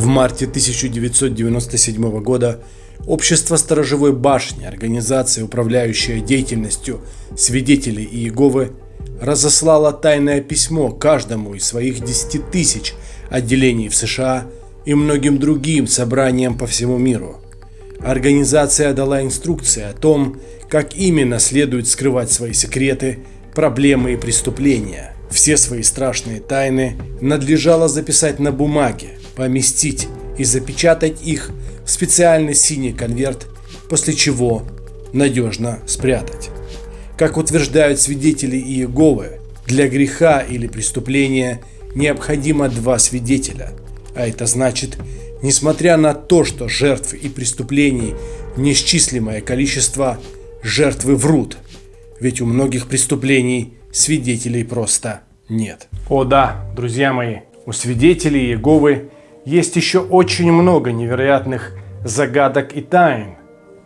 В марте 1997 года Общество Сторожевой башни, организация, управляющая деятельностью свидетелей Иеговы, разослало тайное письмо каждому из своих 10 тысяч отделений в США и многим другим собраниям по всему миру. Организация дала инструкции о том, как именно следует скрывать свои секреты, проблемы и преступления. Все свои страшные тайны надлежало записать на бумаге, поместить и запечатать их в специальный синий конверт, после чего надежно спрятать. Как утверждают свидетели Иеговы, для греха или преступления необходимо два свидетеля, а это значит, несмотря на то, что жертв и преступлений неисчислимое количество, жертвы врут, ведь у многих преступлений свидетелей просто нет. О да, друзья мои, у свидетелей Иеговы есть еще очень много невероятных загадок и тайн,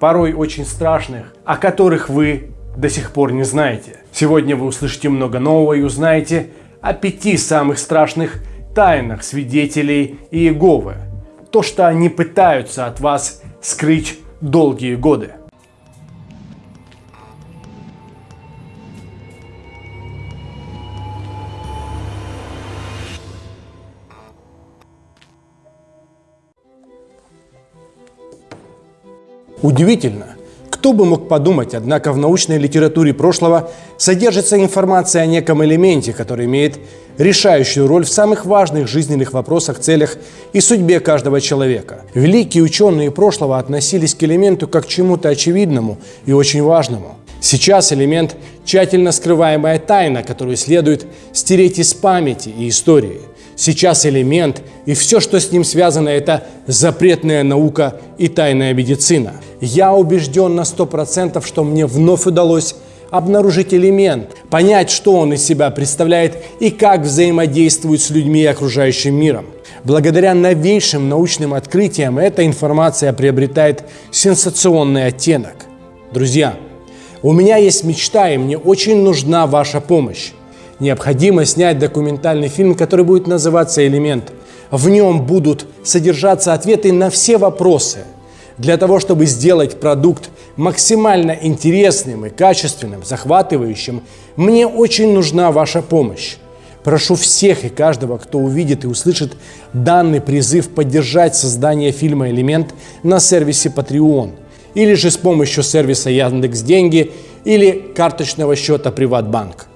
порой очень страшных, о которых вы до сих пор не знаете. Сегодня вы услышите много нового и узнаете о пяти самых страшных тайнах свидетелей Иеговы. То, что они пытаются от вас скрыть долгие годы. Удивительно, кто бы мог подумать, однако в научной литературе прошлого содержится информация о неком элементе, который имеет решающую роль в самых важных жизненных вопросах, целях и судьбе каждого человека. Великие ученые прошлого относились к элементу как к чему-то очевидному и очень важному. Сейчас элемент – тщательно скрываемая тайна, которую следует стереть из памяти и истории – Сейчас элемент и все, что с ним связано, это запретная наука и тайная медицина. Я убежден на 100%, что мне вновь удалось обнаружить элемент, понять, что он из себя представляет и как взаимодействует с людьми и окружающим миром. Благодаря новейшим научным открытиям эта информация приобретает сенсационный оттенок. Друзья, у меня есть мечта, и мне очень нужна ваша помощь необходимо снять документальный фильм, который будет называться «Элемент». В нем будут содержаться ответы на все вопросы. Для того, чтобы сделать продукт максимально интересным и качественным, захватывающим, мне очень нужна ваша помощь. Прошу всех и каждого, кто увидит и услышит данный призыв поддержать создание фильма «Элемент» на сервисе Patreon или же с помощью сервиса Яндекс Деньги или карточного счета Приватбанк.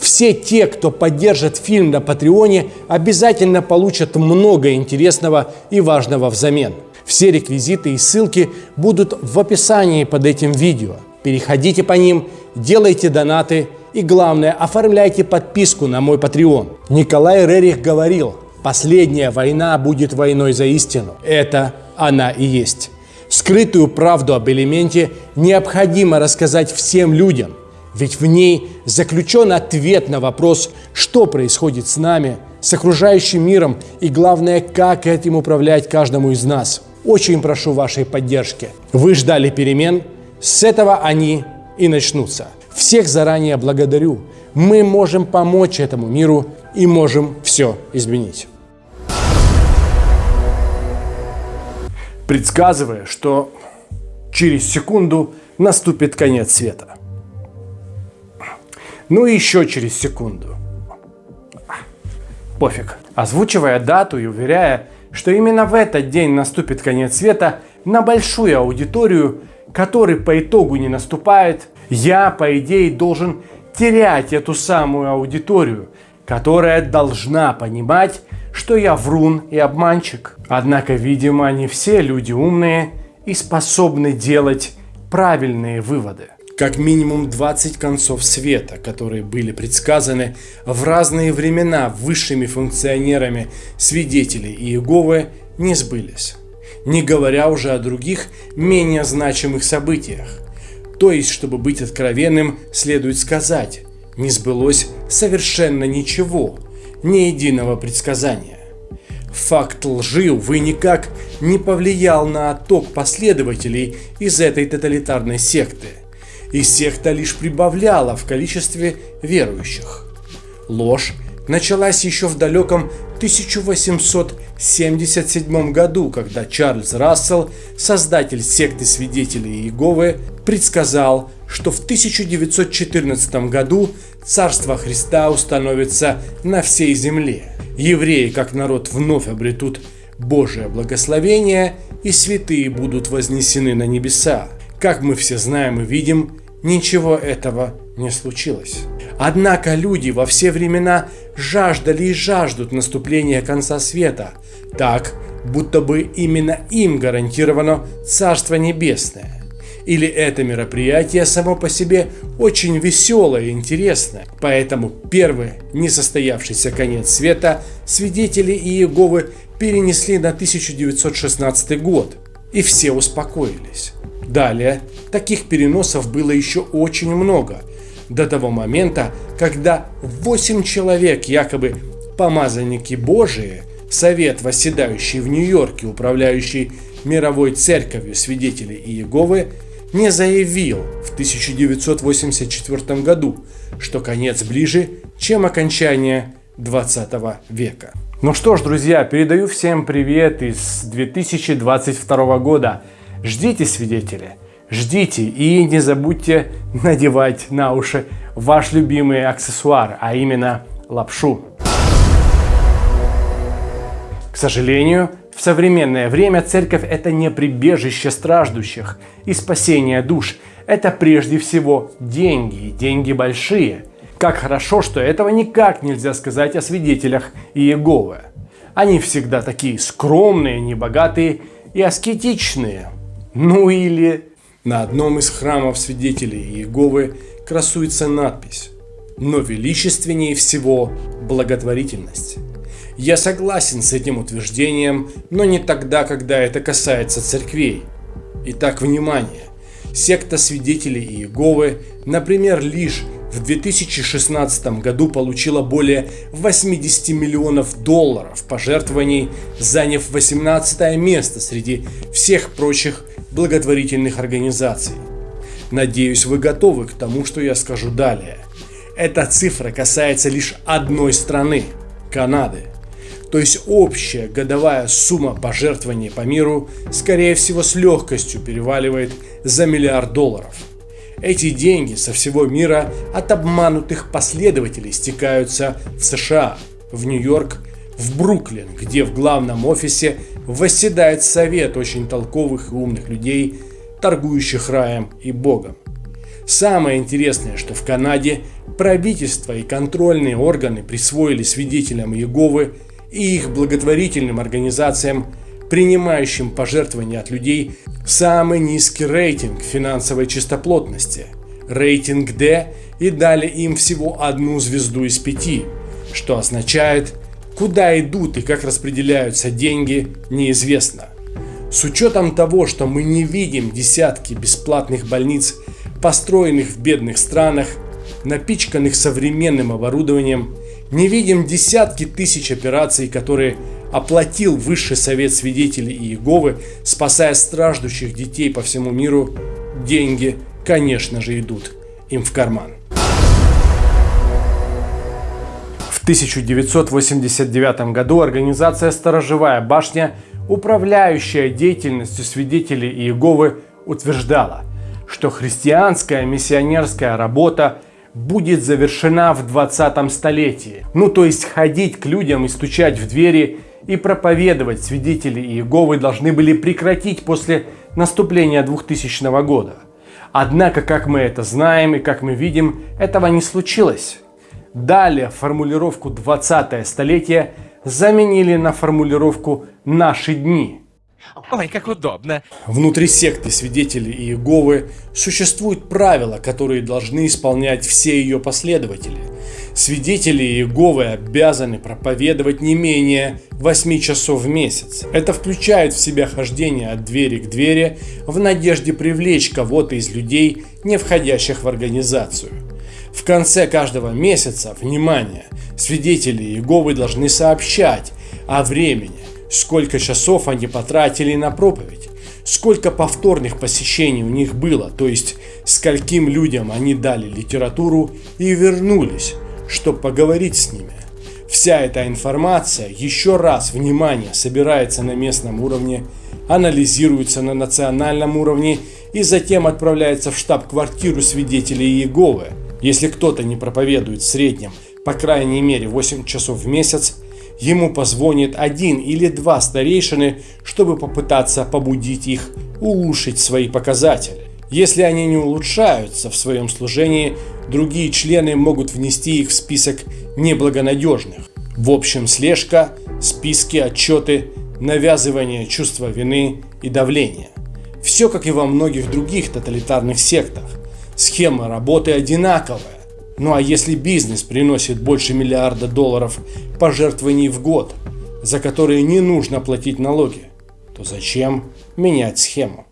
Все те, кто поддержит фильм на Патреоне, обязательно получат много интересного и важного взамен. Все реквизиты и ссылки будут в описании под этим видео. Переходите по ним, делайте донаты и, главное, оформляйте подписку на мой Patreon. Николай Рерих говорил, последняя война будет войной за истину. Это она и есть. Скрытую правду об элементе необходимо рассказать всем людям, ведь в ней заключен ответ на вопрос, что происходит с нами, с окружающим миром и, главное, как этим управлять каждому из нас. Очень прошу вашей поддержки. Вы ждали перемен, с этого они и начнутся. Всех заранее благодарю. Мы можем помочь этому миру и можем все изменить. Предсказывая, что через секунду наступит конец света. Ну и еще через секунду. Пофиг. Озвучивая дату и уверяя, что именно в этот день наступит конец света, на большую аудиторию, который по итогу не наступает, я, по идее, должен терять эту самую аудиторию, которая должна понимать, что я врун и обманщик. Однако, видимо, не все люди умные и способны делать правильные выводы как минимум 20 концов света, которые были предсказаны в разные времена высшими функционерами свидетелей Иеговы, не сбылись. Не говоря уже о других, менее значимых событиях. То есть, чтобы быть откровенным, следует сказать, не сбылось совершенно ничего, ни единого предсказания. Факт лжи, увы, никак не повлиял на отток последователей из этой тоталитарной секты – и секта лишь прибавляла в количестве верующих. Ложь началась еще в далеком 1877 году, когда Чарльз Рассел, создатель секты свидетелей Иеговы, предсказал, что в 1914 году Царство Христа установится на всей земле. Евреи, как народ, вновь обретут Божие благословение, и святые будут вознесены на небеса. Как мы все знаем и видим, ничего этого не случилось. Однако люди во все времена жаждали и жаждут наступления конца света, так, будто бы именно им гарантировано Царство Небесное. Или это мероприятие само по себе очень веселое и интересное. Поэтому первый несостоявшийся конец света свидетели Иеговы перенесли на 1916 год. И все успокоились. Далее таких переносов было еще очень много. До того момента, когда 8 человек, якобы помазанники Божии, совет, восседающий в Нью-Йорке, управляющий мировой церковью свидетелей Иеговы, не заявил в 1984 году, что конец ближе, чем окончание 20 века. Ну что ж, друзья, передаю всем привет из 2022 года. Ждите, свидетели, ждите и не забудьте надевать на уши ваш любимый аксессуар, а именно лапшу. К сожалению, в современное время церковь это не прибежище страждущих и спасение душ. Это прежде всего деньги, деньги большие. Как хорошо, что этого никак нельзя сказать о свидетелях Иеговы. Они всегда такие скромные, небогатые и аскетичные. Ну или... На одном из храмов свидетелей Иеговы красуется надпись «Но величественнее всего благотворительность». Я согласен с этим утверждением, но не тогда, когда это касается церквей. Итак, внимание! Секта свидетелей Иеговы, например, лишь в 2016 году получила более 80 миллионов долларов пожертвований, заняв 18 место среди всех прочих благотворительных организаций. Надеюсь, вы готовы к тому, что я скажу далее. Эта цифра касается лишь одной страны – Канады. То есть общая годовая сумма пожертвований по миру, скорее всего, с легкостью переваливает за миллиард долларов. Эти деньги со всего мира от обманутых последователей стекаются в США, в Нью-Йорк, в Бруклин, где в главном офисе восседает совет очень толковых и умных людей, торгующих раем и Богом. Самое интересное, что в Канаде правительство и контрольные органы присвоили свидетелям Иеговы и их благотворительным организациям, принимающим пожертвования от людей, самый низкий рейтинг финансовой чистоплотности – рейтинг D и дали им всего одну звезду из пяти, что означает, куда идут и как распределяются деньги, неизвестно. С учетом того, что мы не видим десятки бесплатных больниц, построенных в бедных странах, напичканных современным оборудованием не видим десятки тысяч операций, которые оплатил Высший Совет Свидетелей Иеговы, спасая страждущих детей по всему миру, деньги, конечно же, идут им в карман. В 1989 году организация «Сторожевая башня», управляющая деятельностью свидетелей Иеговы, утверждала, что христианская миссионерская работа – будет завершена в 20 столетии. Ну то есть ходить к людям и стучать в двери и проповедовать свидетели Иеговы должны были прекратить после наступления 2000 года. Однако, как мы это знаем и как мы видим, этого не случилось. Далее формулировку 20 столетие заменили на формулировку «наши дни». Ой, как удобно. Внутри секты свидетелей Иеговы существуют правила, которые должны исполнять все ее последователи. Свидетели Иеговы обязаны проповедовать не менее 8 часов в месяц. Это включает в себя хождение от двери к двери в надежде привлечь кого-то из людей, не входящих в организацию. В конце каждого месяца, внимание, свидетели Иеговы должны сообщать о времени, сколько часов они потратили на проповедь, сколько повторных посещений у них было, то есть скольким людям они дали литературу и вернулись, чтобы поговорить с ними. Вся эта информация еще раз, внимание, собирается на местном уровне, анализируется на национальном уровне и затем отправляется в штаб-квартиру свидетелей Иеговы. Если кто-то не проповедует в среднем, по крайней мере 8 часов в месяц, ему позвонит один или два старейшины, чтобы попытаться побудить их улучшить свои показатели. Если они не улучшаются в своем служении, другие члены могут внести их в список неблагонадежных. В общем, слежка, списки, отчеты, навязывание чувства вины и давления. Все как и во многих других тоталитарных сектах. Схема работы одинаковая. Ну а если бизнес приносит больше миллиарда долларов пожертвований в год, за которые не нужно платить налоги, то зачем менять схему?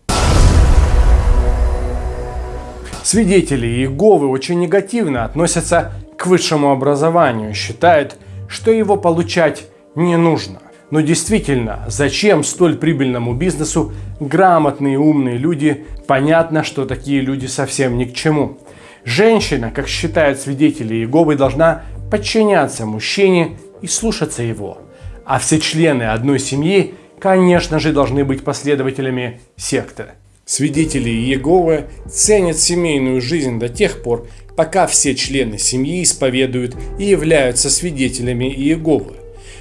Свидетели Иеговы очень негативно относятся к высшему образованию, считают, что его получать не нужно. Но действительно, зачем столь прибыльному бизнесу грамотные умные люди? Понятно, что такие люди совсем ни к чему. Женщина, как считают свидетели Иеговы, должна подчиняться мужчине и слушаться его. А все члены одной семьи, конечно же, должны быть последователями секты. Свидетели Иеговы ценят семейную жизнь до тех пор, пока все члены семьи исповедуют и являются свидетелями Иеговы.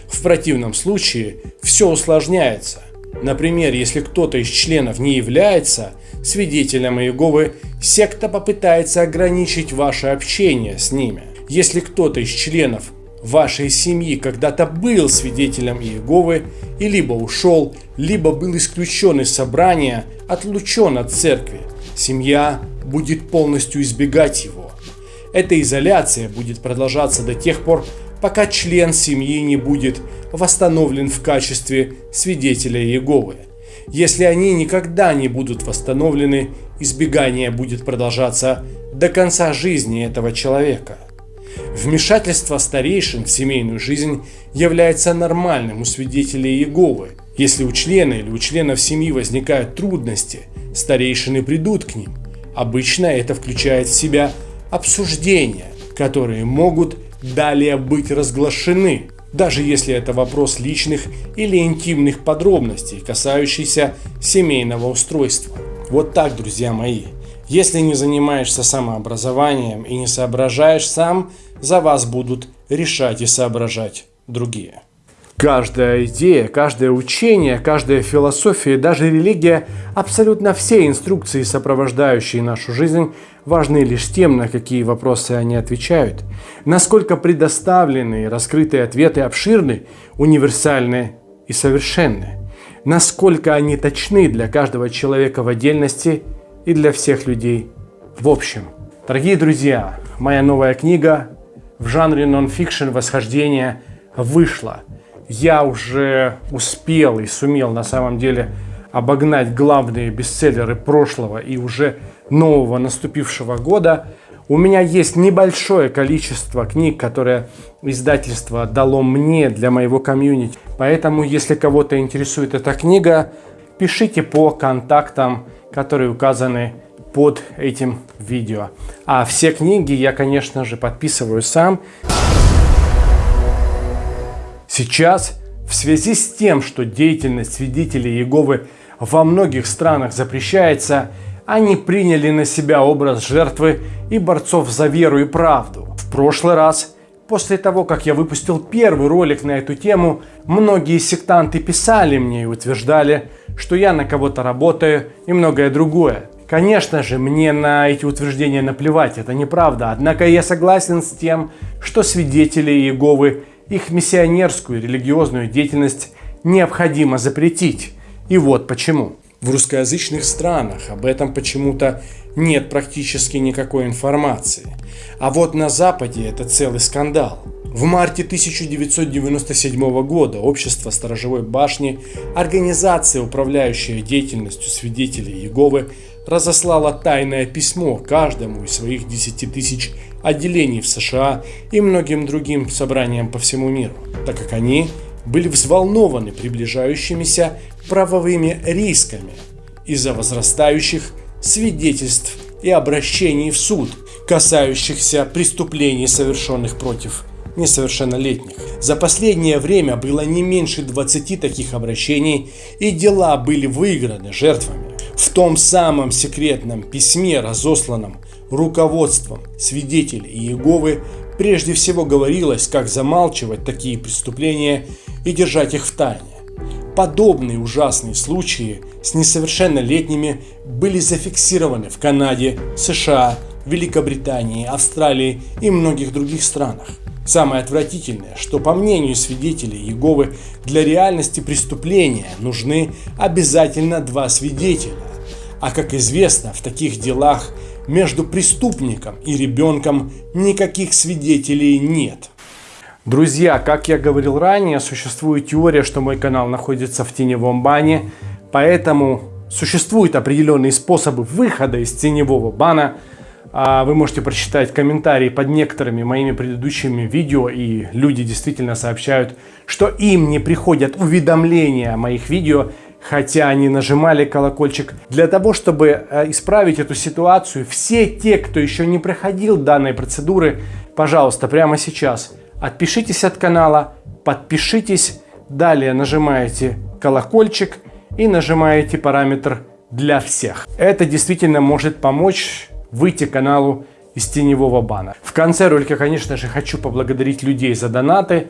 В противном случае все усложняется. Например, если кто-то из членов не является свидетелем Иеговы, секта попытается ограничить ваше общение с ними. Если кто-то из членов вашей семьи когда-то был свидетелем Иеговы и либо ушел, либо был исключен из собрания, отлучен от церкви, семья будет полностью избегать его. Эта изоляция будет продолжаться до тех пор, пока член семьи не будет восстановлен в качестве свидетеля Иеговы. Если они никогда не будут восстановлены, избегание будет продолжаться до конца жизни этого человека. Вмешательство старейшин в семейную жизнь является нормальным у свидетелей Иеговы. Если у члена или у членов семьи возникают трудности, старейшины придут к ним. Обычно это включает в себя обсуждения, которые могут далее быть разглашены, даже если это вопрос личных или интимных подробностей, касающихся семейного устройства. Вот так, друзья мои. Если не занимаешься самообразованием и не соображаешь сам, за вас будут решать и соображать другие. Каждая идея, каждое учение, каждая философия, даже религия, абсолютно все инструкции, сопровождающие нашу жизнь, важны лишь тем, на какие вопросы они отвечают, насколько предоставленные раскрытые ответы обширны, универсальны и совершенны, насколько они точны для каждого человека в отдельности и для всех людей в общем. Дорогие друзья, моя новая книга в жанре нон-фикшн «Восхождение» вышла. Я уже успел и сумел на самом деле обогнать главные бестселлеры прошлого и уже нового наступившего года. У меня есть небольшое количество книг, которые издательство дало мне для моего комьюнити. Поэтому, если кого-то интересует эта книга, пишите по контактам, которые указаны под этим видео. А все книги я, конечно же, подписываю сам. Сейчас, в связи с тем, что деятельность свидетелей Иеговы во многих странах запрещается, они приняли на себя образ жертвы и борцов за веру и правду. В прошлый раз, после того, как я выпустил первый ролик на эту тему, многие сектанты писали мне и утверждали, что я на кого-то работаю и многое другое. Конечно же, мне на эти утверждения наплевать, это неправда. Однако я согласен с тем, что свидетели Иеговы их миссионерскую религиозную деятельность необходимо запретить. И вот почему. В русскоязычных странах об этом почему-то нет практически никакой информации. А вот на Западе это целый скандал. В марте 1997 года Общество Сторожевой башни, организация, управляющая деятельностью свидетелей Иеговы, разослала тайное письмо каждому из своих 10 тысяч отделений в США и многим другим собраниям по всему миру, так как они были взволнованы приближающимися правовыми рисками из-за возрастающих свидетельств и обращений в суд, касающихся преступлений, совершенных против несовершеннолетних. За последнее время было не меньше 20 таких обращений и дела были выиграны жертвами. В том самом секретном письме, разосланном руководством свидетелей Иеговы, прежде всего говорилось, как замалчивать такие преступления и держать их в тайне. Подобные ужасные случаи с несовершеннолетними были зафиксированы в Канаде, США, Великобритании, Австралии и многих других странах. Самое отвратительное, что по мнению свидетелей Иеговы для реальности преступления нужны обязательно два свидетеля. А как известно, в таких делах между преступником и ребенком никаких свидетелей нет. Друзья, как я говорил ранее, существует теория, что мой канал находится в теневом бане, поэтому существуют определенные способы выхода из теневого бана. А вы можете прочитать комментарии под некоторыми моими предыдущими видео, и люди действительно сообщают, что им не приходят уведомления о моих видео, хотя они нажимали колокольчик. Для того, чтобы э, исправить эту ситуацию, все те, кто еще не проходил данной процедуры, пожалуйста, прямо сейчас – Отпишитесь от канала, подпишитесь, далее нажимаете колокольчик и нажимаете параметр для всех. Это действительно может помочь выйти каналу из теневого бана. В конце ролика, конечно же, хочу поблагодарить людей за донаты.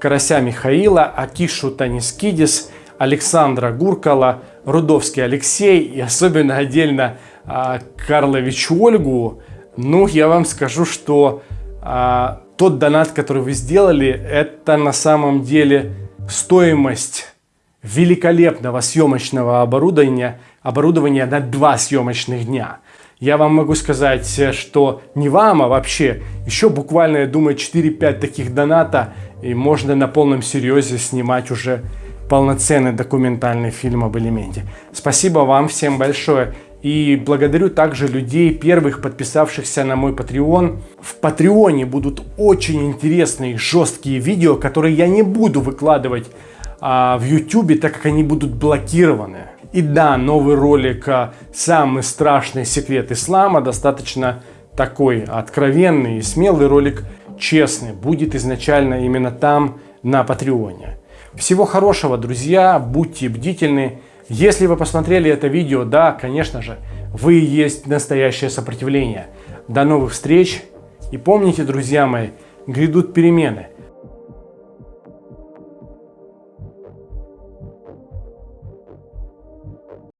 Карася Михаила, Акишу Танискидис, Александра Гуркала, Рудовский Алексей и особенно отдельно а, Карлович Ольгу. Ну, я вам скажу, что а, тот донат, который вы сделали, это на самом деле стоимость великолепного съемочного оборудования, оборудования на два съемочных дня. Я вам могу сказать, что не вам, а вообще еще буквально, я думаю, 4-5 таких доната, и можно на полном серьезе снимать уже полноценный документальный фильм об элементе. Спасибо вам всем большое. И благодарю также людей, первых подписавшихся на мой Patreon. В Патреоне будут очень интересные жесткие видео, которые я не буду выкладывать а, в YouTube, так как они будут блокированы. И да, новый ролик а, «Самый страшный секрет ислама» достаточно такой откровенный и смелый ролик, честный, будет изначально именно там, на Патреоне. Всего хорошего, друзья, будьте бдительны. Если вы посмотрели это видео, да, конечно же, вы есть настоящее сопротивление. До новых встреч и помните, друзья мои, грядут перемены.